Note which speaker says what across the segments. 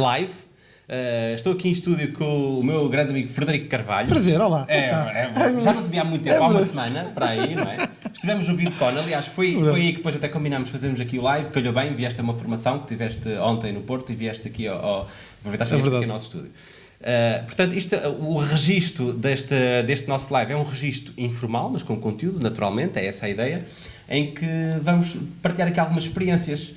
Speaker 1: live. Uh, estou aqui em estúdio com o meu grande amigo Frederico Carvalho.
Speaker 2: Prazer, olá.
Speaker 1: É, é, já não te vi há muito tempo, é há uma semana, para aí, não é? Estivemos no VidCon, aliás, foi, foi aí que depois até combinámos fazermos aqui o live, calhou bem, vieste a uma formação que tiveste ontem no Porto e vieste aqui ao, ao aproveitaste é aqui ao nosso estúdio. Uh, portanto, isto, o registro deste, deste nosso live é um registro informal, mas com conteúdo, naturalmente, é essa a ideia, em que vamos partilhar aqui algumas experiências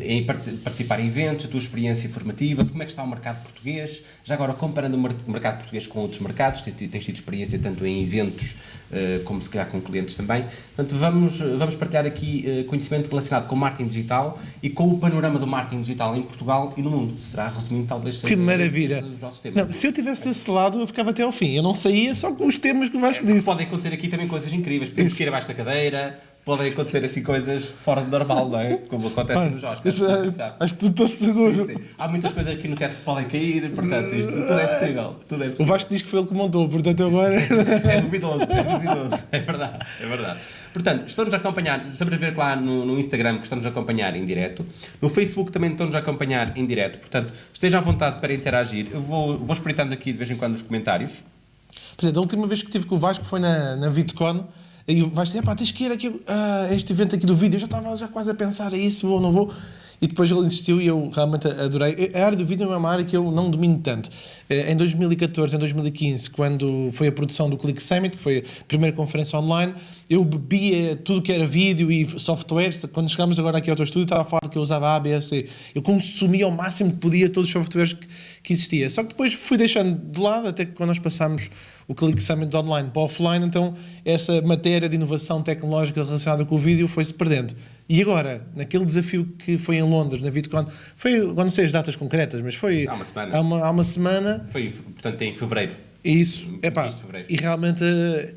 Speaker 1: em participar em eventos, a tua experiência formativa, como é que está o mercado português, já agora comparando o mercado português com outros mercados, tens, tido experiência tanto em eventos uh, como se calhar com clientes também, portanto vamos, vamos partilhar aqui uh, conhecimento relacionado com o marketing digital e com o panorama do marketing digital em Portugal e no mundo, será resumindo talvez
Speaker 2: Que maravilha! Não, se eu tivesse desse lado eu ficava até ao fim, eu não saía só com os temas que o Vasco é, disse.
Speaker 1: Podem acontecer aqui também coisas incríveis, podemos ir abaixo da cadeira, podem acontecer assim coisas fora do normal, não é? Como acontece Nos Oscars.
Speaker 2: É, acho que estou seguro. Sim, sim.
Speaker 1: Há muitas coisas aqui no teto que podem cair, portanto, isto tudo é possível. Tudo é possível.
Speaker 2: O Vasco diz que foi ele que montou, portanto agora.
Speaker 1: é duvidoso, é duvidoso. É verdade, é verdade. Portanto, estão-nos a acompanhar, estamos a ver lá no, no Instagram que estamos a acompanhar em direto. No Facebook também estão-nos a acompanhar em direto. Portanto, esteja à vontade para interagir. Eu vou, vou espreitando aqui de vez em quando os comentários.
Speaker 2: Por exemplo, a última vez que tive com o Vasco foi na, na VidCon e vais dizer, pá, tens que ir aqui, uh, este evento aqui do vídeo. Eu já estava já quase a pensar, é isso, vou ou não vou? E depois ele insistiu e eu realmente adorei. A área do vídeo é uma área que eu não domino tanto. Eh, em 2014, em 2015, quando foi a produção do Click Summit, que foi a primeira conferência online, eu bebia tudo que era vídeo e softwares. Quando chegámos agora aqui ao teu estúdio, estava a falar que eu usava A, B, C. Eu consumia ao máximo que podia todos os softwares que, que existia. Só que depois fui deixando de lado, até que quando nós passámos o Click Summit online para offline, então essa matéria de inovação tecnológica relacionada com o vídeo foi-se perdendo. E agora, naquele desafio que foi em Londres, na VidCon, foi, agora não sei as datas concretas, mas foi
Speaker 1: há uma semana.
Speaker 2: Há uma, há uma semana.
Speaker 1: Foi, portanto, em fevereiro.
Speaker 2: Isso, é pá, e realmente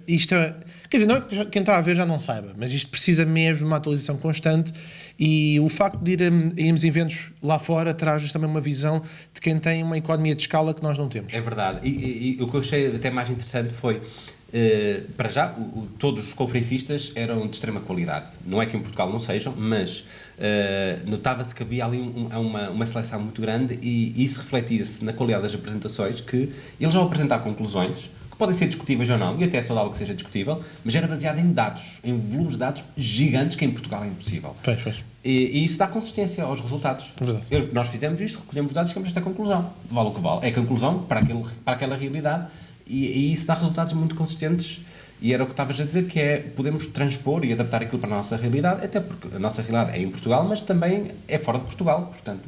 Speaker 2: isto é, quer dizer, não, é quem está a ver já não saiba, mas isto precisa mesmo de uma atualização constante e o facto de ir a, irmos a eventos lá fora traz-nos também uma visão de quem tem uma economia de escala que nós não temos.
Speaker 1: É verdade, e, e, e o que eu achei até mais interessante foi Uh, para já, o, o, todos os conferencistas eram de extrema qualidade. Não é que em Portugal não sejam, mas uh, notava-se que havia ali um, uma, uma seleção muito grande e, isso refletia-se na qualidade das apresentações, que eles vão apresentar conclusões, que podem ser discutíveis ou não, e até é saudável que seja discutível, mas era baseado em dados, em volumes de dados gigantes que em Portugal é impossível.
Speaker 2: Pois, pois.
Speaker 1: E, e, isso dá consistência aos resultados. Eu, nós fizemos isto, recolhemos dados e chegamos a esta conclusão. Vale o que vale. É a conclusão para, aquele, para aquela realidade e, e isso dá resultados muito consistentes e era o que estavas a dizer, que é podemos transpor e adaptar aquilo para a nossa realidade, até porque a nossa realidade é em Portugal, mas também é fora de Portugal. Portanto,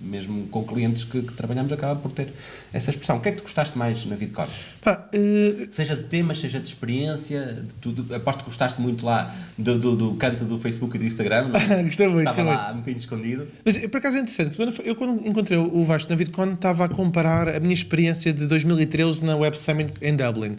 Speaker 1: mesmo com clientes que, que trabalhamos, acaba por ter essa expressão. O que é que tu gostaste mais na VidCon? Uh... Seja de temas, seja de experiência, de tudo. Aposto que gostaste muito lá do, do, do canto do Facebook e do Instagram.
Speaker 2: Não? Gostei muito.
Speaker 1: Estava lá muito. um bocadinho escondido.
Speaker 2: Mas por acaso é interessante, quando eu, quando encontrei o Vasco na VidCon, estava a comparar a minha experiência de 2013 na Web Summit em Dublin.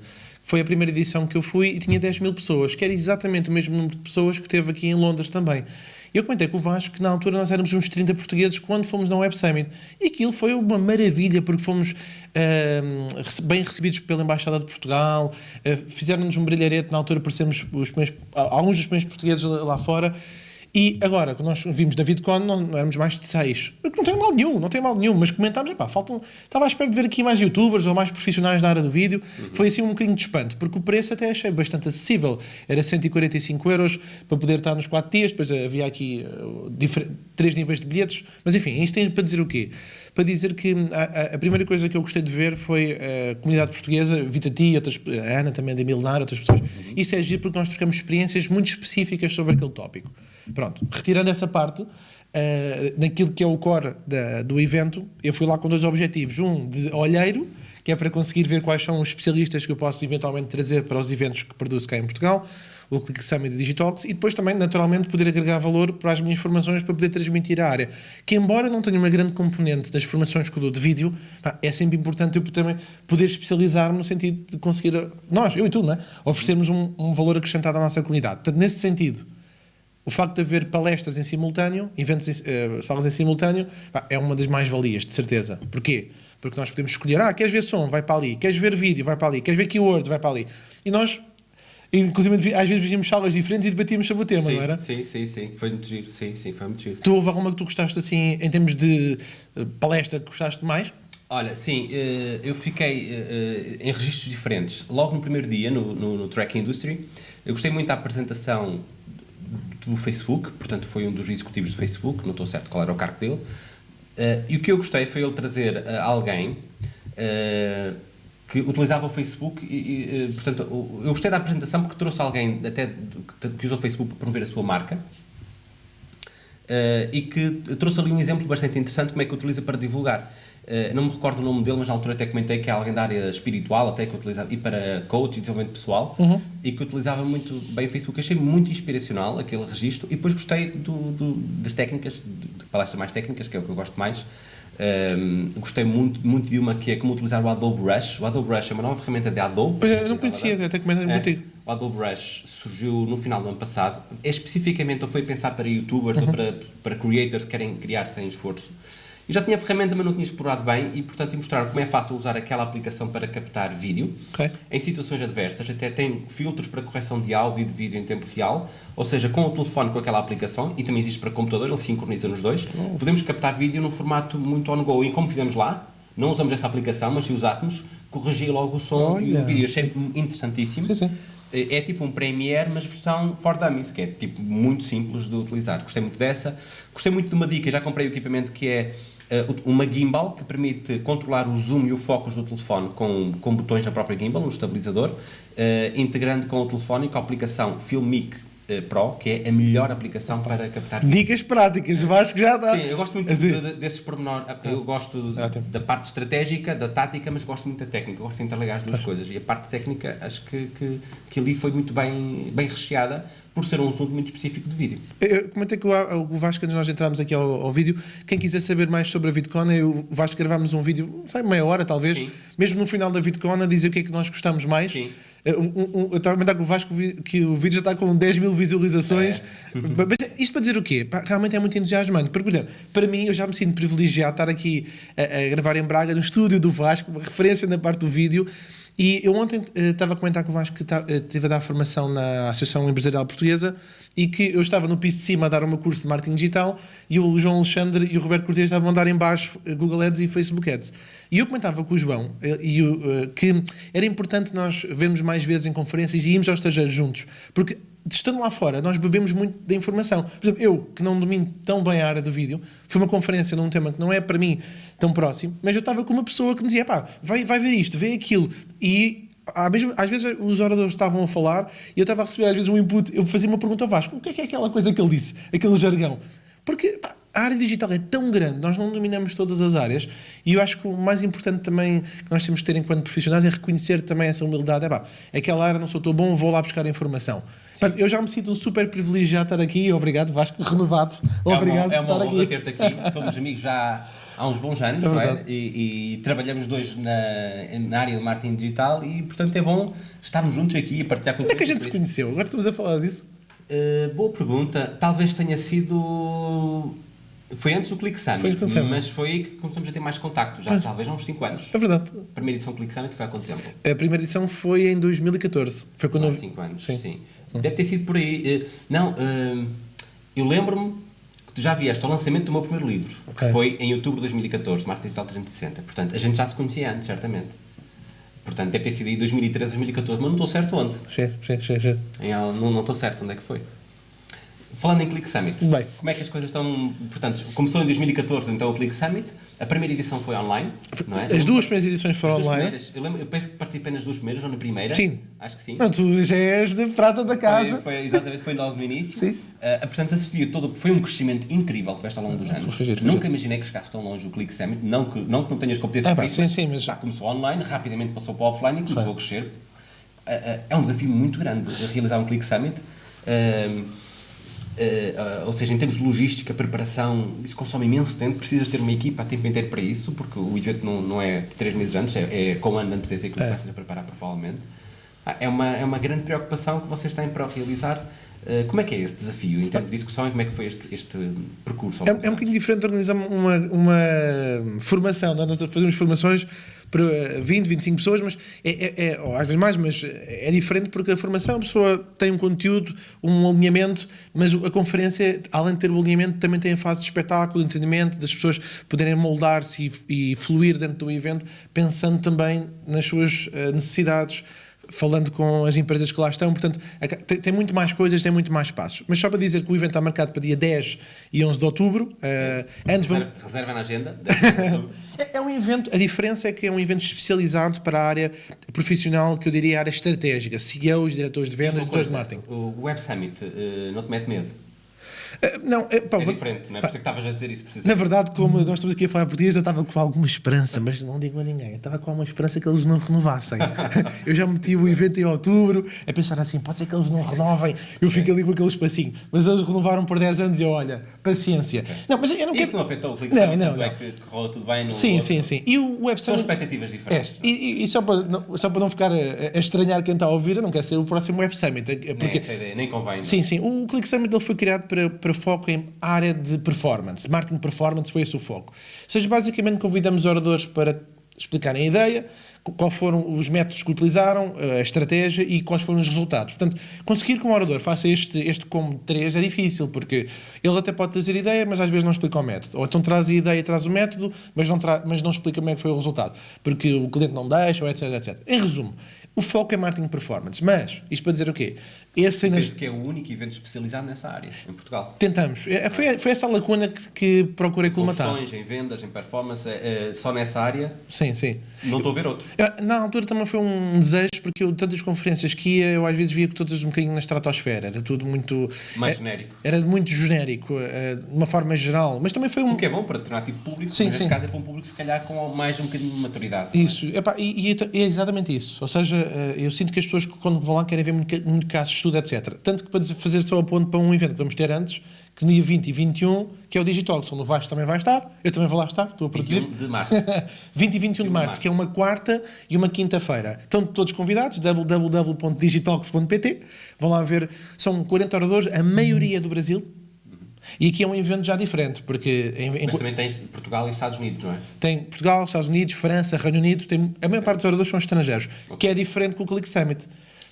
Speaker 2: Foi a primeira edição que eu fui e tinha 10 mil pessoas, que era exatamente o mesmo número de pessoas que teve aqui em Londres também. Eu comentei com o Vasco que na altura nós éramos uns 30 portugueses quando fomos na Web Summit. E aquilo foi uma maravilha, porque fomos uh, bem recebidos pela Embaixada de Portugal, uh, fizeram-nos um brilharete na altura por sermos os primeiros, alguns dos primeiros portugueses lá fora. E agora, quando nós vimos na VidCon, não, não éramos mais de seis. Não tem mal nenhum, não tem mal nenhum, mas comentámos, epá, faltam, estava à espera de ver aqui mais youtubers ou mais profissionais da área do vídeo. Uhum. Foi assim um bocadinho de espanto, porque o preço até achei bastante acessível. Era 145 euros para poder estar nos 4 dias, depois havia aqui uh, três níveis de bilhetes. Mas enfim, isto tem para dizer o quê? Para dizer que a, a, primeira coisa que eu gostei de ver foi a comunidade portuguesa, Vitati, outras, a Ana também da Milenar, outras pessoas. Uhum. Isso é giro porque nós trocamos experiências muito específicas sobre aquele tópico. Pronto, retirando essa parte, uh, naquilo que é o core da, do evento, eu fui lá com dois objetivos. Um de olheiro, que é para conseguir ver quais são os especialistas que eu posso eventualmente trazer para os eventos que produzo cá em Portugal, o Click Summit Digitalks, e depois também, naturalmente, poder agregar valor para as minhas formações para poder transmitir a área. Que, embora não tenha uma grande componente das formações que eu dou de vídeo, é sempre importante eu também poder especializar-me no sentido de conseguir, nós, eu e tu, não é? oferecermos um, um valor acrescentado à nossa comunidade. Portanto, nesse sentido, o facto de haver palestras em simultâneo, eventos, uh, salas em simultâneo, é uma das mais-valias, de certeza. Porquê? Porque nós podemos escolher, ah, queres ver som, vai para ali, queres ver vídeo, vai para ali, queres ver keyword, vai para ali. E nós Inclusive, às vezes víamos salas diferentes e debatíamos sobre o tema,
Speaker 1: sim,
Speaker 2: não era?
Speaker 1: Sim, sim, sim. Foi muito giro. Sim, sim, foi muito giro.
Speaker 2: Tu houve alguma que tu gostaste assim, em termos de uh, palestra, que gostaste mais?
Speaker 1: Olha, sim, uh, eu fiquei em registros diferentes. Logo no primeiro dia, no, no, no Track Industry, eu gostei muito da apresentação do Facebook, portanto foi um dos executivos do Facebook, não estou certo qual era o cargo dele, e o que eu gostei foi ele trazer alguém que utilizava o Facebook e, e, portanto, eu gostei da apresentação porque trouxe alguém até que usou o Facebook para promover a sua marca uh, e que trouxe ali um exemplo bastante interessante como é que utiliza para divulgar. Uh, não me recordo o nome dele, mas na altura até comentei que é alguém da área espiritual, até que utilizava, e para coach e desenvolvimento pessoal, uhum. e que utilizava muito bem o Facebook. Achei muito inspiracional aquele registro e depois gostei do, do, das técnicas, de palestras mais técnicas, que é o que eu gosto mais, um, gostei muito, muito de uma que é como utilizar o Adobe Rush. O Adobe Rush é uma nova ferramenta de Adobe.
Speaker 2: eu não conhecia, até comentei é, contigo.
Speaker 1: O Adobe Rush surgiu no final do ano passado. É especificamente ou foi pensado para youtubers uhum. ou para, para creators que querem criar sem esforço. Eu já tinha a ferramenta, mas não tinha explorado bem e, portanto, mostrar como é fácil usar aquela aplicação para captar vídeo okay. em situações adversas. Até tem filtros para correção de áudio e de vídeo em tempo real, ou seja, com o telefone com aquela aplicação, e também existe para computador, ele sincroniza nos dois. Oh. Podemos captar vídeo num formato muito on-go. E como fizemos lá, não usamos essa aplicação, mas se usássemos, corrigia logo o som Olha. e o vídeo. Achei interessantíssimo. Sim, sim. É, é tipo um Premiere, mas versão for dummies, que é tipo muito simples de utilizar. Gostei muito dessa. Gostei muito de uma dica, já comprei o equipamento que é uma gimbal que permite controlar o zoom e o focus do telefone com, com botões na própria gimbal, no estabilizador, uh, integrando com o telefone com a aplicação Filmic uh, Pro, que é a melhor aplicação para captar.
Speaker 2: Dicas práticas, acho que já dá.
Speaker 1: Sim, eu gosto muito assim. de, desses pormenores. Eu gosto da parte estratégica, da tática, mas gosto muito da técnica. Eu gosto de interligar as duas coisas. E a parte técnica, acho que, que, que ali foi muito bem, bem recheada por ser um assunto muito específico de vídeo.
Speaker 2: Eu comentei que o, Vasco, antes nós entrarmos aqui ao, ao, vídeo, quem quiser saber mais sobre a VidCon, eu, o Vasco gravámos um vídeo, sei, meia hora talvez, Sim. mesmo no final da VidCon, a dizer o que é que nós gostamos mais. Sim. Eh, um, um, eu estava a comentar com o Vasco que o vídeo já está com 10 mil visualizações. É. Mas isto para dizer o quê? Realmente é muito entusiasmante. Porque, por exemplo, para mim, eu já me sinto privilegiado estar aqui a, a gravar em Braga, no estúdio do Vasco, uma referência na parte do vídeo. E eu ontem estava a comentar com o Vasco que uh, estive a dar formação na Associação Empresarial Portuguesa e que eu estava no piso de cima a dar um curso de marketing digital e o João Alexandre e o Roberto Cortes estavam a dar em baixo uh, Google Ads e Facebook Ads. E eu comentava com o João uh, e, uh, que era importante nós vermos mais vezes em conferências e irmos aos estagiários juntos, porque estando lá fora, nós bebemos muito da informação. Por exemplo, eu, que não domino tão bem a área do vídeo, fui uma conferência num tema que não é para mim tão próximo, mas eu estava com uma pessoa que me dizia, pá, vai, vai ver isto, vê aquilo. E às vezes os oradores estavam a falar e eu estava a receber às vezes um input, eu fazia uma pergunta ao Vasco, o que é que é aquela coisa que ele disse, aquele jargão? Porque pá, a área digital é tão grande, nós não dominamos todas as áreas e eu acho que o mais importante também que nós temos que ter enquanto profissionais é reconhecer também essa humildade. É pá, aquela área não sou tão bom, vou lá buscar informação. Eu já me sinto super privilegiado de estar aqui. Obrigado, Vasco, renovado. Obrigado
Speaker 1: é uma, é uma honra ter-te aqui. Somos amigos já há uns bons anos, é não é? E, e, trabalhamos dois na, na área do marketing digital e, portanto, é bom estarmos juntos aqui e partilhar com
Speaker 2: Como é que a gente se conheceu? Agora estamos a falar disso.
Speaker 1: Uh, boa pergunta. Talvez tenha sido foi antes do Click Summit, foi mas foi aí que começamos a ter mais contacto, já talvez há uns 5 anos.
Speaker 2: É verdade.
Speaker 1: A primeira edição do Click Summit foi há quanto tempo?
Speaker 2: A primeira edição foi em 2014. Foi quando
Speaker 1: há 5 anos, sim. sim. Deve ter sido por aí. Eh, não, eh, eu lembro-me tu já vieste ao lançamento do meu primeiro livro, okay. que foi em outubro de 2014, Marketing Digital 360. Portanto, a gente já se conhecia antes, certamente. Portanto, deve ter sido aí 2013, 2014, mas não estou certo onde.
Speaker 2: Sim, sim, sim.
Speaker 1: não estou certo onde é que foi. Falando em Click Summit, Bem. como é que as coisas estão. Portanto, começou em 2014 então o Click Summit, a primeira edição foi online, não é?
Speaker 2: As duas primeiras edições foram online.
Speaker 1: Eu, lembro, eu penso que participei nas duas primeiras ou na primeira.
Speaker 2: Sim.
Speaker 1: Acho que sim.
Speaker 2: Não, tu já és de prata da casa.
Speaker 1: Foi, foi exatamente, foi logo no início. Sim. Uh, portanto, assisti todo. Foi um crescimento incrível que ao longo dos anos. Foi, Nunca imaginei que chegasse tão longe o Click Summit. Não que não, que não tenhas competências ah, para isso. Sim, sim, mas... Já começou online, rapidamente passou para o offline e começou a crescer. Uh, uh, é um desafio muito grande realizar um Click Summit. Uh, uh, ou seja, em termos de logística, preparação, isso consome imenso tempo, precisas ter uma equipa a tempo inteiro para isso, porque o evento não, não é três meses antes, é, é com um ano de antecedência que é. começas a preparar, provavelmente. Ah, é, uma, é uma grande preocupação que vocês têm para realizar. Uh, como é que é esse desafio em termos de discussão e como é que foi este, este percurso?
Speaker 2: É, é um bocadinho diferente organizar uma, uma formação. Não? Nós fazemos formações para 20, 25 pessoas, mas é, é, é, ou às vezes mais, mas é diferente porque a formação, a pessoa tem um conteúdo, um alinhamento, mas a conferência, além de ter o alinhamento, também tem a fase de espetáculo, de entendimento, das pessoas poderem moldar-se e, e fluir dentro do evento, pensando também nas suas eh, necessidades falando com as empresas que lá estão, portanto, tem, muito mais coisas, tem muito mais passos. Mas só para dizer que o evento está marcado para dia 10 e 11 de outubro. Uh,
Speaker 1: antes reserva, vamos... reserva na agenda.
Speaker 2: é, é, um evento, a diferença é que é um evento especializado para a área profissional, que eu diria a área estratégica, CEOs, diretores de vendas, diretores de marketing.
Speaker 1: O Web Summit uh, não te mete medo?
Speaker 2: Eh, não,
Speaker 1: é, pá, é diferente, não é? Por isso que estavas a dizer isso.
Speaker 2: Na verdade, como nós estamos aqui a falar português, eu estava com alguma esperança, mas não digo a ninguém. Eu estava com alguma esperança que eles não renovassem. eu já meti o evento em outubro, a pensar assim, pode ser que eles não renovem, eu fico ali com aquele espacinho. Mas eles renovaram por 10 anos e eu, olha, paciência.
Speaker 1: Não, mas eu não quero... Isso não afetou o clique não, não, não. é que correu tudo bem no
Speaker 2: Sim, outro... sim, sim. E o website...
Speaker 1: São expectativas diferentes.
Speaker 2: É, e, e, só, para não, só para não ficar a, a, estranhar quem está a ouvir, eu não quero ser o próximo Web Summit.
Speaker 1: Porque... Nem essa ideia, nem convém. Não.
Speaker 2: Sim, sim. O Click Summit ele foi criado para, para foco em área de performance. Marketing performance foi esse o foco. Ou seja, basicamente convidamos oradores para explicarem a ideia, quais foram os métodos que utilizaram, a estratégia e quais foram os resultados. Portanto, conseguir que um orador faça este, este de três é difícil, porque ele até pode trazer ideia, mas às vezes não explica o método. Ou então traz a ideia, traz o método, mas não, mas não explica como é que foi o resultado, porque o cliente não deixa, etc, etc. Em resumo, o foco é marketing performance. Mas, isto para dizer o quê?
Speaker 1: Esse ainda... que é o único evento especializado nessa área, em Portugal.
Speaker 2: Tentamos. É, foi, foi essa lacuna que, que procurei colmatar.
Speaker 1: Em vendas, em performance, é, é, só nessa área?
Speaker 2: Sim, sim.
Speaker 1: Não estou a ver outro.
Speaker 2: Na altura também foi um desejo, porque eu, tantas conferências que ia, eu às vezes via que todas um bocadinho na estratosfera. Era tudo muito...
Speaker 1: Mais é, genérico.
Speaker 2: Era muito genérico, é, de uma forma geral. Mas também foi um...
Speaker 1: O que é bom para determinado tipo público, sim, mas sim. neste caso é para um público se calhar com mais um bocadinho de maturidade.
Speaker 2: É? Isso. Epá, e, e, é exatamente isso. Ou seja, eu sinto que as pessoas quando vão lá querem ver muito, muito casos estudo, etc. Tanto que para fazer só a ponto para um evento que vamos ter antes, que no dia 20 e 21, que é o Digital, onde o Vasco também vai estar, eu também vou lá estar, estou a produzir.
Speaker 1: 21 de março.
Speaker 2: 20 e 21 de março, março, que é uma quarta e uma quinta-feira. Estão todos convidados, www.digitalx.pt, vão lá ver, são 40 oradores, a maioria do Brasil, e aqui é um evento já diferente, porque...
Speaker 1: Em, em... Mas também tens Portugal e Estados Unidos, não é?
Speaker 2: Tem Portugal, Estados Unidos, França, Reino Unido, tem, a maior parte dos oradores são estrangeiros, okay. que é diferente com o Click Summit.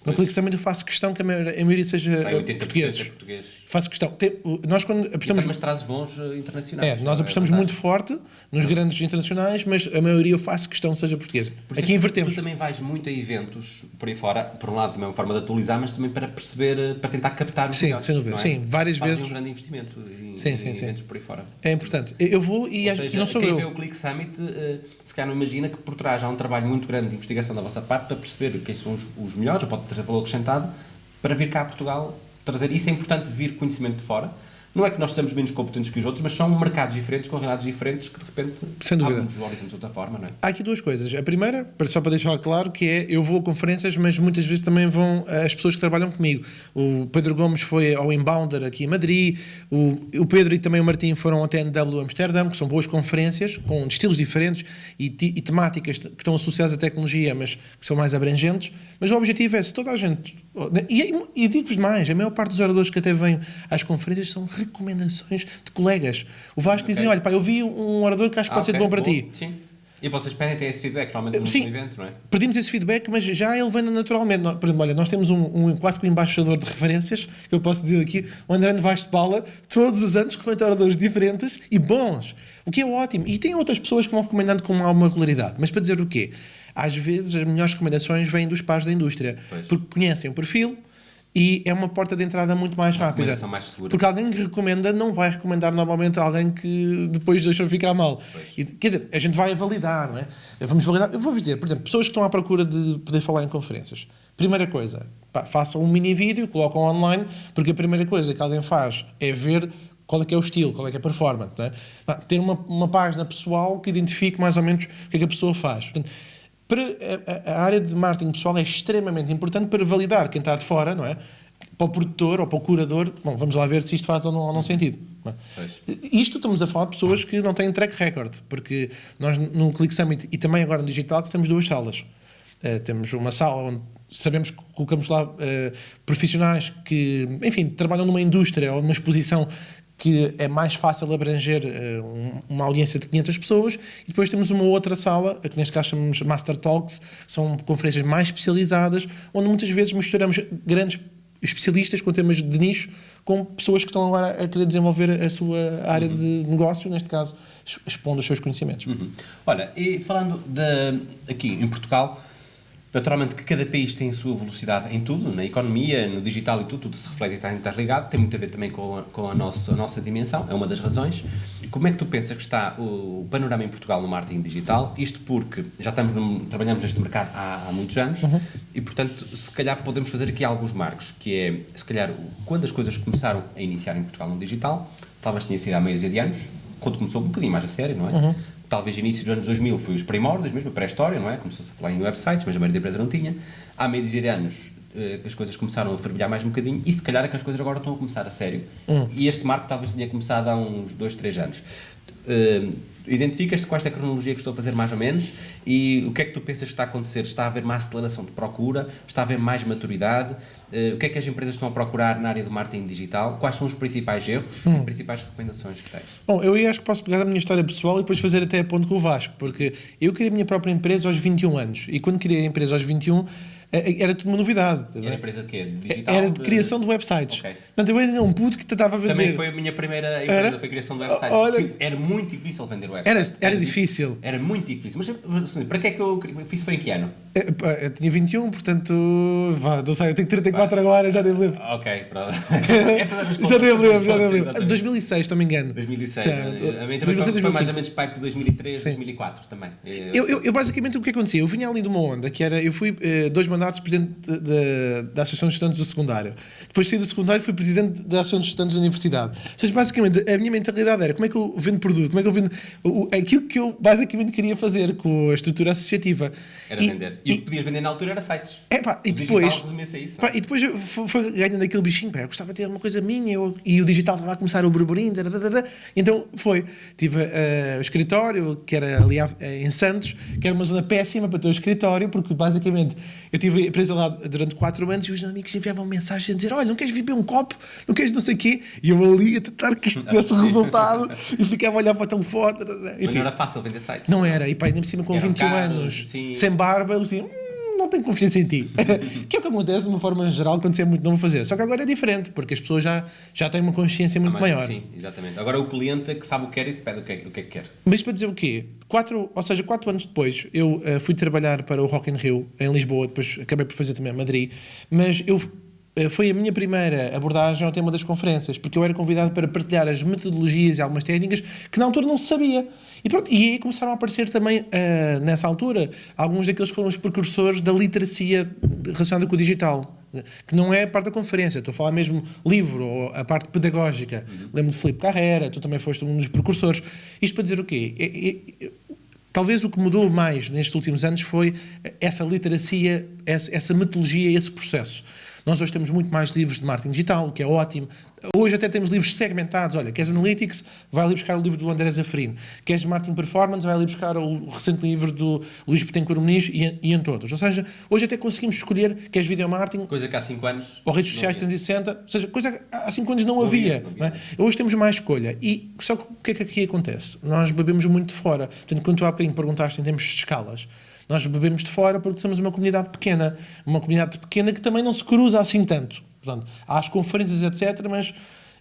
Speaker 2: No Click Summit eu faço questão que a maioria, a maioria seja portugueses. portugueses. Faço questão. Tem, nós quando apostamos...
Speaker 1: Trazes bons eh, internacionais.
Speaker 2: É, nós é apostamos é muito forte nos grandes internacionais, mas a maioria eu faço questão seja portuguesa. Por Aqui invertemos.
Speaker 1: Tu também vais muito a eventos por aí fora, por um lado também é uma forma de atualizar, mas também para perceber, eh, para tentar captar os
Speaker 2: Sim, melhores, sem dúvida. É? Sim, várias
Speaker 1: Fazes
Speaker 2: vezes.
Speaker 1: um grande investimento em,
Speaker 2: sim,
Speaker 1: em
Speaker 2: sim,
Speaker 1: eventos por aí fora.
Speaker 2: É importante. Eu vou e,
Speaker 1: seja,
Speaker 2: e não sou
Speaker 1: quem
Speaker 2: eu.
Speaker 1: vê o Click Summit, uh, se calhar não imagina que por trás há um trabalho muito grande de investigação da vossa parte para perceber quem são os, os melhores, ou pode ter valor acrescentado, para vir cá a Portugal trazer. Isso é importante vir conhecimento de fora. Não é que nós sejamos menos competentes que os outros, mas são mercados diferentes, com realidades diferentes, que de repente
Speaker 2: Sem dúvida.
Speaker 1: nos horizontes de outra forma, não é?
Speaker 2: Há aqui duas coisas. A primeira, só para deixar claro, que é eu vou a conferências, mas muitas vezes também vão eh, as pessoas que trabalham comigo. O Pedro Gomes foi ao Inbounder aqui em Madrid, o, o Pedro e também o Martim foram ao TNW Amsterdão, que são boas conferências, com estilos diferentes e, e temáticas que estão associadas à tecnologia, mas que são mais abrangentes. Mas o objetivo é, se toda a gente... E, e digo-vos mais, a maior parte dos oradores que até vêm às conferências são recomendações de colegas. O Vasco okay. dizem, olha, pá, eu vi um orador que acho que ah, pode okay. ser bom para ti.
Speaker 1: Sim. E vocês pedem ter esse feedback, normalmente no Sim, evento, não é?
Speaker 2: Pedimos esse feedback, mas já ele vem naturalmente. Por exemplo, olha, nós temos um, um quase que um embaixador de referências, que eu posso dizer aqui, o André Vaz de Paula, todos os anos recomenda oradores diferentes e bons, o que é ótimo. E tem outras pessoas que vão recomendando com alguma regularidade. Mas para dizer o quê? Às vezes as melhores recomendações vêm dos pares da indústria, pois. porque conhecem o perfil, e é uma porta de entrada muito mais rápida.
Speaker 1: mais segura.
Speaker 2: Porque alguém que recomenda não vai recomendar normalmente alguém que depois deixa ficar mal. E, quer dizer, a gente vai validar, não é? Vamos validar. Eu vou-vos dizer, por exemplo, pessoas que estão à procura de poder falar em conferências. Primeira coisa, pá, façam um mini vídeo, colocam online, porque a primeira coisa que alguém faz é ver qual é que é o estilo, qual é que é a performance. É? ter uma, uma página pessoal que identifique mais ou menos o que é que a pessoa faz. Portanto, para a, a, área de marketing pessoal é extremamente importante para validar quem está de fora, não é? Para o produtor ou para o curador, bom, vamos lá ver se isto faz ou não, ou não sentido. Não é? Isto estamos a falar de pessoas que não têm track record, porque nós no Click Summit e também agora no Digital temos duas salas. Uh, temos uma sala onde sabemos que colocamos lá uh, profissionais que, enfim, trabalham numa indústria ou numa exposição que é mais fácil abranger uh, uma audiência de 500 pessoas e depois temos uma outra sala, que neste caso chamamos Master Talks, são conferências mais especializadas, onde muitas vezes misturamos grandes especialistas com temas de nicho com pessoas que estão agora a querer desenvolver a sua área uhum. de negócio, neste caso expondo os seus conhecimentos.
Speaker 1: Uhum. Olha, e falando de, aqui em Portugal, Naturalmente que cada país tem a sua velocidade em tudo, na economia, no digital e tudo, tudo se reflete e está interligado, tem muito a ver também com a, com a, nossa, a nossa dimensão, é uma das razões. Como é que tu pensas que está o, o panorama em Portugal no marketing digital? Isto porque já estamos trabalhamos neste mercado há, há muitos anos uhum. e, portanto, se calhar podemos fazer aqui alguns marcos, que é, se calhar, quando as coisas começaram a iniciar em Portugal no digital, talvez tenha sido há meio de anos, quando começou um bocadinho mais a sério, não é? Uhum talvez início dos anos 2000 foi os primórdios mesmo, a pré-história, não é? Começou-se a falar em websites, mas a maioria da empresa não tinha. Há meio de anos eh, que as coisas começaram a fervilhar mais um bocadinho e se calhar é que as coisas agora estão a começar a sério. Hum. E este marco talvez tenha começado há uns 2, 3 anos. Uh, identificas-te com esta cronologia que estou a fazer mais ou menos e o que é que tu pensas que está a acontecer? Está a haver uma aceleração de procura? Está a haver mais maturidade? Uh, o que é que as empresas estão a procurar na área do marketing digital? Quais são os principais erros hum. e principais recomendações que tens?
Speaker 2: Bom, eu acho que posso pegar a minha história pessoal e depois fazer até a ponto com o Vasco, porque eu criei a minha própria empresa aos 21 anos e quando criei a empresa aos 21 é, é, era tudo uma novidade.
Speaker 1: E era empresa de quê? De digital?
Speaker 2: Era de, criação de websites. Okay. Portanto, eu era um puto que tentava vender.
Speaker 1: Também foi a minha primeira empresa, era? foi a criação de websites. Olha, era muito difícil vender websites.
Speaker 2: Era, era, era difícil.
Speaker 1: Era muito difícil. Mas para que é que eu fiz? Foi em que ano?
Speaker 2: É, eu tinha 21, portanto, vá, não sei, eu tenho 34 Vai. agora, já devo ler.
Speaker 1: Ok, pronto. é
Speaker 2: já devo ler, já devo ler. 2006, se não me engano.
Speaker 1: 2006. Certo. A minha também foi, foi mais ou menos pai por 2003, Sim. 2004 também.
Speaker 2: Eu, eu, eu, basicamente, o que acontecia? Eu vinha ali de uma onda, que era, eu fui uh, dois mandatos presidente da Associação de Estudantes do Secundário. Depois saí do secundário fui presidente da Associação de Estudantes da Universidade. Ou seja, basicamente, a minha mentalidade era como é que eu vendo produto, como é que eu vendo o, aquilo que eu basicamente queria fazer com a estrutura associativa.
Speaker 1: Era e, vender. E, e o que podias vender na altura era sites.
Speaker 2: É pá, e depois. Isso, pá, e depois foi ganhando aquele bichinho, pá, eu gostava de ter uma coisa minha eu, e o digital estava a começar o burburinho. Então foi. Tive uh, o escritório, que era ali em Santos, que era uma zona péssima para ter o escritório, porque basicamente eu tive a empresa lá durante 4 anos e os amigos enviavam mensagem a dizer: Olha, não queres beber um copo? Não queres não sei o quê? E eu ali a tentar que isto desse resultado e ficava a olhar para o telefone.
Speaker 1: Enfim, Mas não era fácil vender sites.
Speaker 2: Não era. E pá, ainda por cima com Eram 21 caros, anos, sim. sem barba, eu assim. Hum, não tenho confiança em ti. que é o que acontece de uma forma geral quando você é muito novo a fazer. Só que agora é diferente, porque as pessoas já, já têm uma consciência muito ah, maior.
Speaker 1: Sim, exatamente. Agora o cliente é que sabe o que quer e te pede o que, é, o que é que quer.
Speaker 2: Mas para dizer o quê? Quatro, ou seja, quatro anos depois, eu uh, fui trabalhar para o Rock in Rio, em Lisboa, depois acabei por fazer também a Madrid, mas eu foi a minha primeira abordagem ao tema das conferências, porque eu era convidado para partilhar as metodologias e algumas técnicas que na altura não se sabia. E, pronto, e aí começaram a aparecer também, uh, nessa altura, alguns daqueles que foram os precursores da literacia relacionada com o digital. Que não é a parte da conferência, estou a falar mesmo livro, ou a parte pedagógica. Uhum. Lembro de Filipe Carreira, tu também foste um dos precursores. Isto para dizer o quê? É, é, Talvez o que mudou mais nestes últimos anos foi essa literacia, essa, essa metodologia, esse processo. Nós hoje temos muito mais livros de marketing digital, o que é ótimo. Hoje até temos livros segmentados. Olha, queres Analytics? Vai ali buscar o livro do André Zafrino. Queres Marketing Performance? Vai ali buscar o recente livro do Luís Petencourt Muniz e, e em todos. Ou seja, hoje até conseguimos escolher queres Video Marketing.
Speaker 1: Coisa que há 5 anos.
Speaker 2: Ou redes sociais 360. Ou seja, coisa que há 5 anos não, não havia. Não havia. Não é? Hoje temos mais escolha. E só que o que é que aqui acontece? Nós bebemos muito de fora. Portanto, quando tu há bocadinho perguntaste em termos de escalas, nós bebemos de fora porque somos uma comunidade pequena. Uma comunidade pequena que também não se cruza assim tanto. Portanto, há as conferências, etc., mas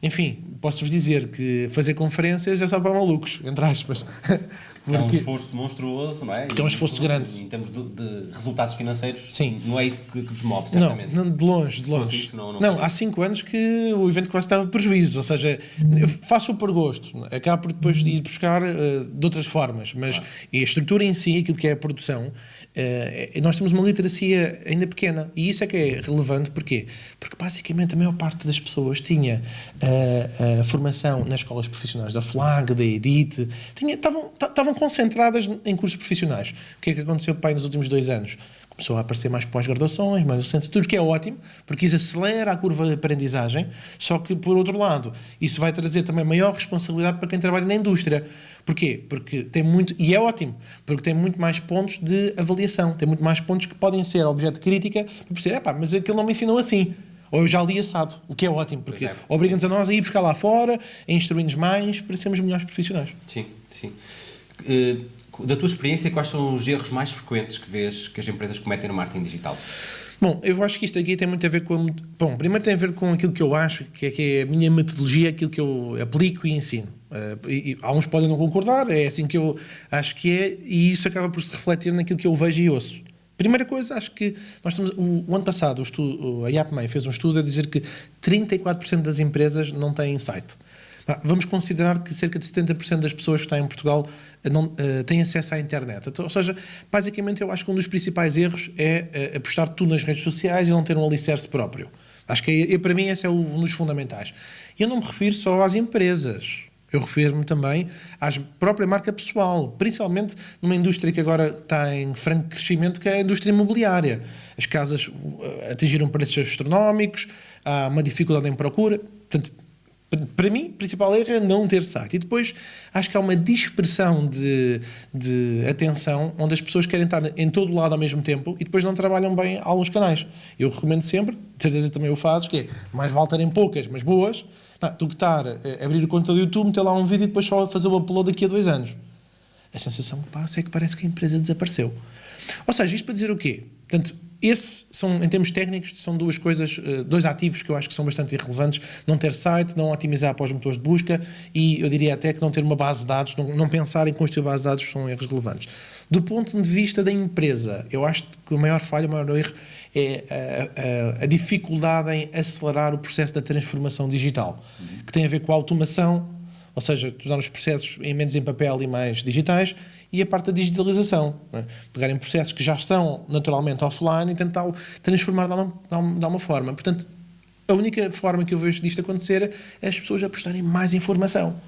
Speaker 2: enfim, posso-vos dizer que fazer conferências é só para malucos, entre aspas.
Speaker 1: Porque... É um esforço monstruoso, não é?
Speaker 2: Porque é um esforço grande.
Speaker 1: Em termos de, de, resultados financeiros,
Speaker 2: Sim.
Speaker 1: não é isso que, que vos move, certamente.
Speaker 2: Não, não de longe, de longe. Isso, não, não, não há 5 anos que o evento quase estava prejuízo, ou seja, eu faço por gosto, acabo por depois ir buscar uh, de outras formas, mas claro. a estrutura em si, aquilo que é a produção, uh, nós temos uma literacia ainda pequena e isso é que é relevante, porquê? Porque basicamente a maior parte das pessoas tinha uh, a formação nas escolas profissionais da FLAG, da EDIT, estavam concentradas em cursos profissionais. O que é que aconteceu pai nos últimos dois anos? começou a aparecer mais pós-graduações, mais licenciaturas, que é ótimo, porque isso acelera a curva de aprendizagem, só que, por outro lado, isso vai trazer também maior responsabilidade para quem trabalha na indústria. Porquê? Porque tem muito, e é ótimo, porque tem muito mais pontos de avaliação, tem muito mais pontos que podem ser objeto de crítica, para perceber, pá, mas aquilo não me ensinou assim. Ou eu já li assado, o que é ótimo, porque
Speaker 1: é.
Speaker 2: obriga-nos a nós a ir buscar lá fora, a instruir-nos mais, para sermos melhores profissionais.
Speaker 1: Sim, sim. Uh, da tua experiência, quais são os erros mais frequentes que vês que as empresas cometem no marketing digital?
Speaker 2: Bom, eu acho que isto aqui tem muito a ver com. Bom, primeiro tem a ver com aquilo que eu acho, que é, que é a minha metodologia, aquilo que eu aplico e ensino. Uh, e, e, há uns podem não concordar, é assim que eu acho que é, e isso acaba por se refletir naquilo que eu vejo e ouço. Primeira coisa, acho que nós estamos. O, o ano passado, o estudo, a IAPMEI fez um estudo a dizer que 34% das empresas não têm site. Vamos considerar que cerca de 70% das pessoas que estão em Portugal eh, não, uh, têm acesso à internet. Então, ou seja, basicamente eu acho que um dos principais erros é uh, apostar tudo nas redes sociais e não ter um alicerce próprio. Acho que para mim esse é um dos fundamentais. E eu não me refiro só às empresas. Eu refiro-me também à própria marca pessoal, principalmente numa indústria que agora está em franco crescimento, que é a indústria imobiliária. As casas atingiram preços astronómicos, há uma dificuldade em procura. Portanto, para mim, o principal erro é não ter site. E depois acho que há uma dispersão de, de atenção onde as pessoas querem estar em todo lado ao mesmo tempo e depois não trabalham bem alguns canais. Eu recomendo sempre, de certeza também o fazes, que é mais vale poucas, mas boas, não, do que estar a eh, abrir o conta do YouTube, meter lá um vídeo e depois só fazer o upload daqui a dois anos. A sensação que passa é que parece que a empresa desapareceu. Ou seja, isto para dizer o quê? Portanto, esse são, em termos técnicos, são duas coisas, eh, dois ativos que eu acho que são bastante irrelevantes. Não ter site, não otimizar para os motores de busca e eu diria até que não ter uma base de dados, não, não pensar em construir base de dados são erros relevantes. Do ponto de vista da empresa, eu acho que o maior falha, o maior erro é a, a, a dificuldade em acelerar o processo da transformação digital, que tem a ver com a automação, ou seja, tornar os processos em menos em papel e mais digitais, e a parte da digitalização. É? Pegar em processos que já estão naturalmente offline e tentar transformar de uma, de uma forma. Portanto, a única forma que eu vejo disto acontecer é as pessoas apostarem mais informação.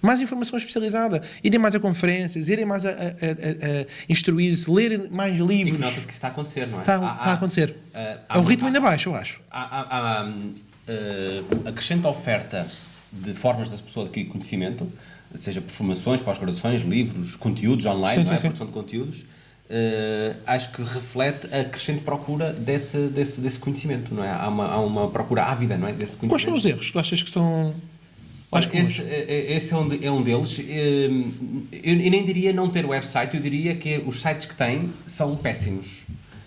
Speaker 2: Mais informação especializada. Irem mais a conferências, irem mais a, a, a, a instruir-se, lerem mais livros. E
Speaker 1: nota-se que isso está a acontecer, não é?
Speaker 2: Está, há, está a acontecer. Há, há, o ritmo ainda baixo, eu acho.
Speaker 1: Há, há, uh, acrescenta oferta de formas das pessoas adquirir conhecimento, seja por formações, pós-graduações, livros, conteúdos online, sim, sim, é? sim. produção de conteúdos, uh, acho que reflete a crescente procura desse, desse, desse conhecimento, não é? Há uma, há uma procura ávida, não é? Desse conhecimento.
Speaker 2: Quais são os erros que tu achas que são...
Speaker 1: Olha, esse, eh, eh, esse é, um, é um deles. Eu, eu nem diria não ter website, eu diria que os sites que têm são péssimos.